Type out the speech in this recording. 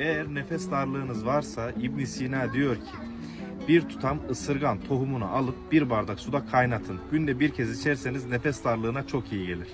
Eğer nefes darlığınız varsa İbn Sina diyor ki bir tutam ısırgan tohumunu alıp bir bardak suda kaynatın. Günde bir kez içerseniz nefes darlığına çok iyi gelir.